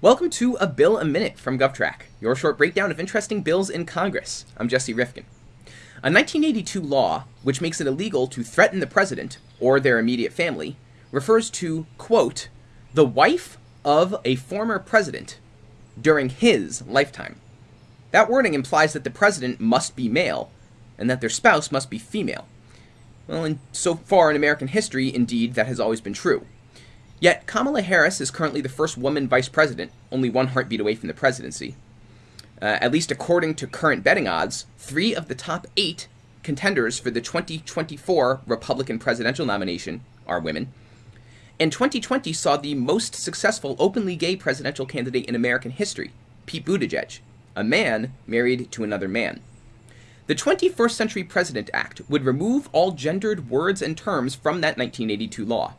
Welcome to A Bill a Minute from GovTrack, your short breakdown of interesting bills in Congress. I'm Jesse Rifkin. A 1982 law, which makes it illegal to threaten the president or their immediate family, refers to, quote, the wife of a former president during his lifetime. That wording implies that the president must be male and that their spouse must be female. Well, and so far in American history, indeed, that has always been true. Yet Kamala Harris is currently the first woman vice president, only one heartbeat away from the presidency. Uh, at least according to current betting odds, three of the top eight contenders for the 2024 Republican presidential nomination are women. And 2020 saw the most successful openly gay presidential candidate in American history, Pete Buttigieg, a man married to another man. The 21st Century President Act would remove all gendered words and terms from that 1982 law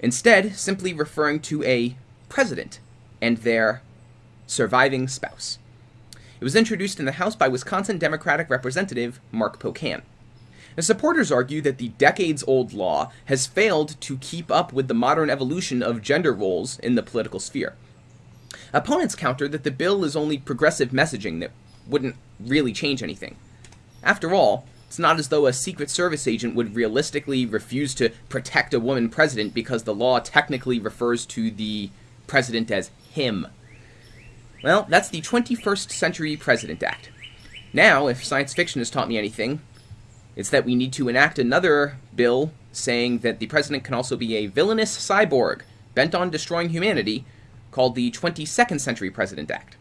instead simply referring to a president and their surviving spouse. It was introduced in the House by Wisconsin Democratic Representative Mark Pocan. The supporters argue that the decades old law has failed to keep up with the modern evolution of gender roles in the political sphere. Opponents counter that the bill is only progressive messaging that wouldn't really change anything. After all, it's not as though a Secret Service agent would realistically refuse to protect a woman president because the law technically refers to the president as him. Well, that's the 21st Century President Act. Now, if science fiction has taught me anything, it's that we need to enact another bill saying that the president can also be a villainous cyborg bent on destroying humanity called the 22nd Century President Act.